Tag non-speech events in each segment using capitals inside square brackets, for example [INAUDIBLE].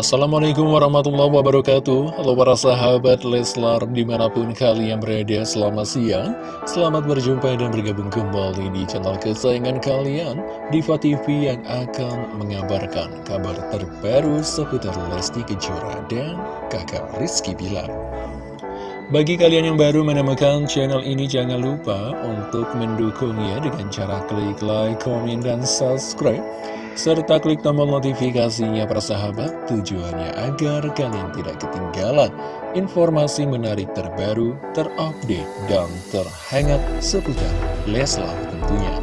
Assalamualaikum warahmatullahi wabarakatuh. Halo para sahabat Leslar di mana pun kalian berada selamat siang. Selamat berjumpa dan bergabung kembali di channel kesayangan kalian Diva TV yang akan mengabarkan kabar terbaru seputar Lesti Kejora dan kakak Rizky Bilar. Bagi kalian yang baru menemukan channel ini, jangan lupa untuk mendukungnya dengan cara klik like, komen, dan subscribe serta klik tombol notifikasinya persahabat tujuannya agar kalian tidak ketinggalan informasi menarik terbaru, terupdate, dan terhangat seputar Leslar tentunya.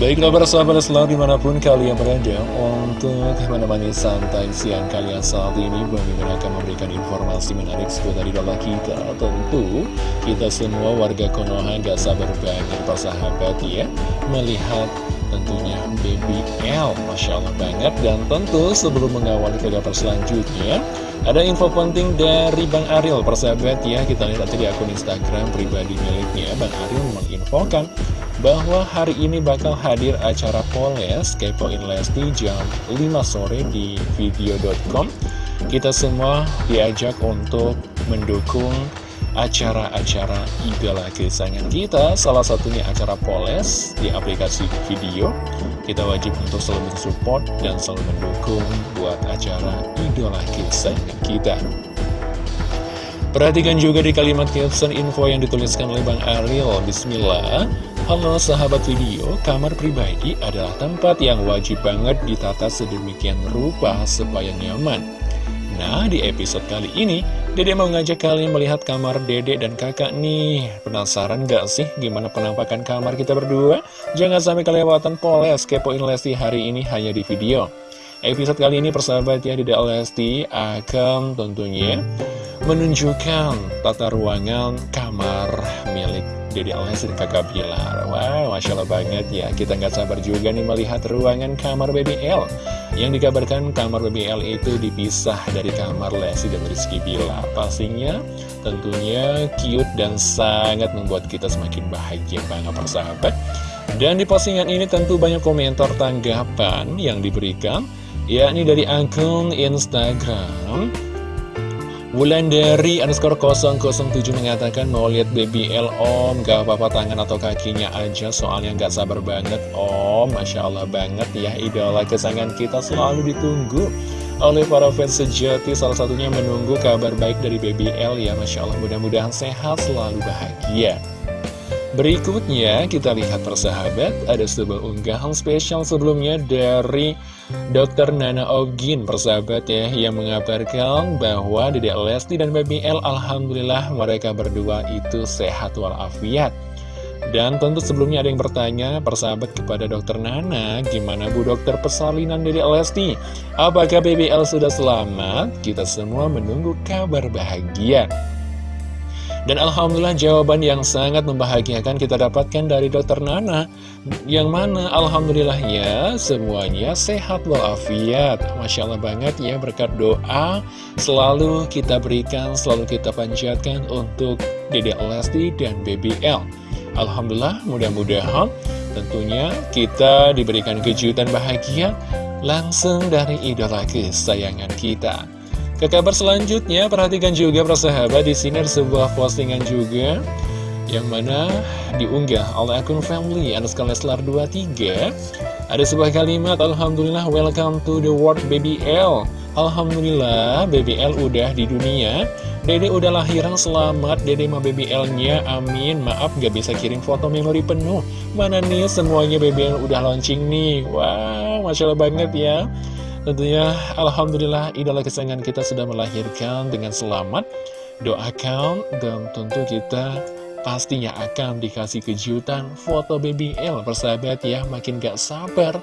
Baiklah persahabat Leslar di mana pun kalian berada untuk menemani santai siang kalian saat ini Bang akan memberikan informasi menarik seputar idola kita Tentu kita semua warga Konoha gak sabar banget persahabat ya Melihat tentunya Baby L. Masya Allah banget. Dan tentu sebelum mengawali ke kabar selanjutnya ada info penting dari Bang Ariel. Persahabat ya kita lihat tadi di akun Instagram pribadi miliknya. Bang Ariel menginfokan bahwa hari ini bakal hadir acara Poles Kepoin Lesti jam 5 sore di video.com kita semua diajak untuk mendukung acara-acara idola kesayangan kita. Salah satunya acara Poles di aplikasi video. Kita wajib untuk selalu support dan selalu mendukung buat acara idola kesayangan kita. Perhatikan juga di kalimat caption info yang dituliskan oleh Bang Ariel. Bismillah. Halo sahabat video, kamar pribadi adalah tempat yang wajib banget ditata sedemikian rupa supaya nyaman. Nah, di episode kali ini, Dede mau ngajak kalian melihat kamar Dede dan kakak nih. Penasaran gak sih gimana penampakan kamar kita berdua? Jangan sampai kelewatan poles kepoin Lesti hari ini hanya di video. Episode kali ini persahabat ya Dede Lesti akan tentunya menunjukkan tata ruangan kamar milik Dede Lesti dan kakak Bilar Wow, Masya Allah banget ya Kita nggak sabar juga nih melihat ruangan kamar BBL Yang dikabarkan kamar BBL itu dipisah dari kamar Lesti dan Rizky Bilar Pastinya tentunya cute dan sangat membuat kita semakin bahagia banget persahabat. Dan di postingan ini tentu banyak komentar tanggapan yang diberikan yakni dari akun Instagram Wulandari underscore 007 mengatakan mau lihat baby L om. Gak apa-apa tangan atau kakinya aja soalnya gak sabar banget om. Masya Allah banget ya idola kesayangan kita selalu ditunggu oleh para fans sejati. Salah satunya menunggu kabar baik dari baby L ya Masya Allah. Mudah-mudahan sehat selalu bahagia. Berikutnya kita lihat persahabat. Ada sebuah unggahan spesial sebelumnya dari Dr. Nana Ogin persahabat ya Yang mengabarkan bahwa Dedek Lesti dan Baby L Alhamdulillah mereka berdua itu sehat walafiat dan tentu sebelumnya ada yang bertanya persahabat kepada dokter Nana Gimana Bu dokter persalinan dari Lesti? Apakah BBL sudah selamat? Kita semua menunggu kabar bahagia dan Alhamdulillah jawaban yang sangat membahagiakan kita dapatkan dari dokter Nana. Yang mana Alhamdulillahnya semuanya sehat walafiat. Masya Allah banget ya berkat doa Selalu kita berikan, selalu kita panjatkan untuk Dede Lesti dan BBL Alhamdulillah mudah-mudahan tentunya kita diberikan kejutan bahagia Langsung dari idola kesayangan kita ke kabar selanjutnya, perhatikan juga persahabat di sini ada sebuah postingan juga yang mana diunggah oleh akun family underscore Leslar 23 ada sebuah kalimat Alhamdulillah welcome to the world baby L. Alhamdulillah baby L udah di dunia. Dede udah lahiran selamat. Dede baby L nya amin. Maaf gak bisa kirim foto memori penuh. Mana nih semuanya baby L udah launching nih. Wow Masya Allah banget ya Tentunya Alhamdulillah idola kesayangan kita sudah melahirkan dengan selamat. Doakan dan tentu kita pastinya akan dikasih kejutan. Foto baby L persahabat ya Makin gak sabar,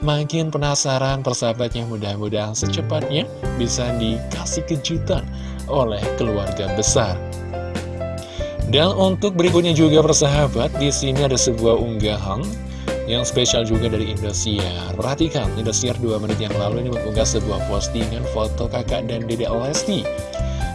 makin penasaran persahabatnya. Mudah-mudahan secepatnya bisa dikasih kejutan oleh keluarga besar. Dan untuk berikutnya juga persahabat, di sini ada sebuah unggahan yang spesial juga dari Indosiar. Perhatikan, Indosiar 2 menit yang lalu ini mengunggah sebuah postingan foto kakak dan dedek Lesti.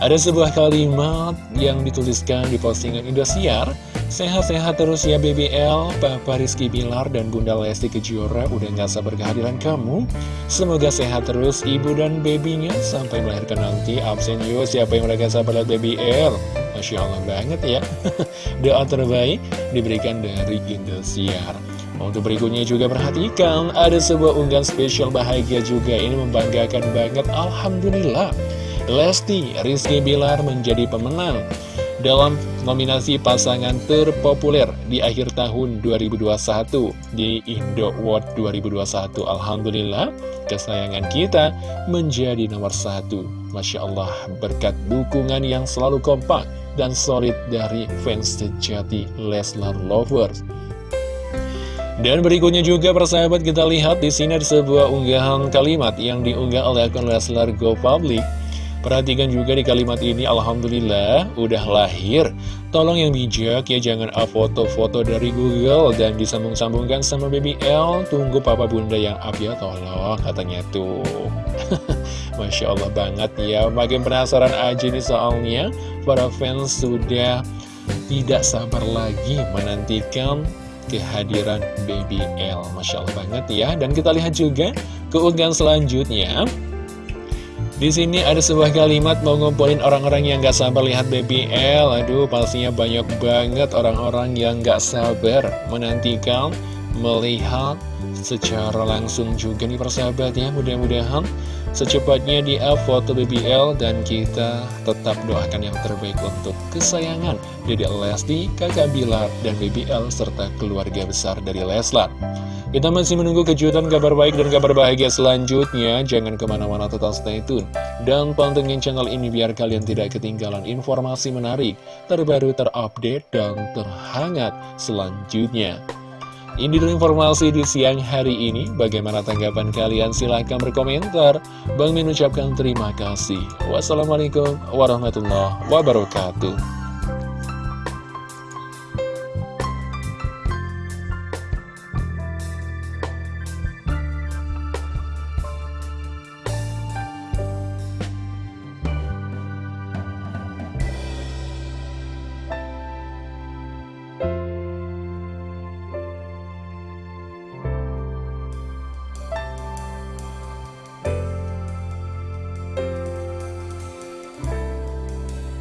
Ada sebuah kalimat yang dituliskan di postingan Indosiar Sehat-sehat terus ya BBL, Papa Rizky Bilar dan Bunda Lesti Kejora udah gak sabar kehadiran kamu. Semoga sehat terus ibu dan babynya. Sampai melahirkan nanti absen yuk siapa yang udah gak sabar lihat BBL Masya Allah banget ya. [LAUGHS] Doa terbaik diberikan dari Indosiar untuk berikutnya juga perhatikan, ada sebuah unggahan spesial bahagia juga, ini membanggakan banget, Alhamdulillah. Lesti Rizky Bilar menjadi pemenang dalam nominasi pasangan terpopuler di akhir tahun 2021 di Indo World 2021. Alhamdulillah, kesayangan kita menjadi nomor satu. Masya Allah, berkat dukungan yang selalu kompak dan solid dari fans sejati Leslar Lovers. Dan berikutnya juga persahabat kita lihat di sini ada sebuah unggahan kalimat yang diunggah oleh akun Leslar Go Public. Perhatikan juga di kalimat ini, Alhamdulillah udah lahir. Tolong yang bijak ya jangan up foto-foto dari Google dan disambung-sambungkan sama BBL. Tunggu papa bunda yang up ya tolong katanya tuh. [LAUGHS] Masya Allah banget ya, makin penasaran aja nih soalnya. Para fans sudah tidak sabar lagi menantikan kehadiran Baby L. Masya Allah banget ya. Dan kita lihat juga keunggahan selanjutnya. Di sini ada sebuah kalimat mau ngumpulin orang-orang yang gak sabar lihat Baby L. Aduh pastinya banyak banget orang-orang yang gak sabar menantikan melihat secara langsung juga nih persahabat ya. Mudah-mudahan secepatnya di up foto BBL dan kita tetap doakan yang terbaik untuk kesayangan Dede Lesti, kakak Bilar, dan BBL serta keluarga besar dari Leslar. Kita masih menunggu kejutan kabar baik dan kabar bahagia selanjutnya. Jangan ke mana-mana tetap stay tune. Dan pantengin channel ini biar kalian tidak ketinggalan informasi menarik, terbaru, terupdate, dan terhangat selanjutnya. Ini dulu informasi di siang hari ini. Bagaimana tanggapan kalian? Silahkan berkomentar. Bang Min ucapkan terima kasih. Wassalamualaikum warahmatullahi wabarakatuh.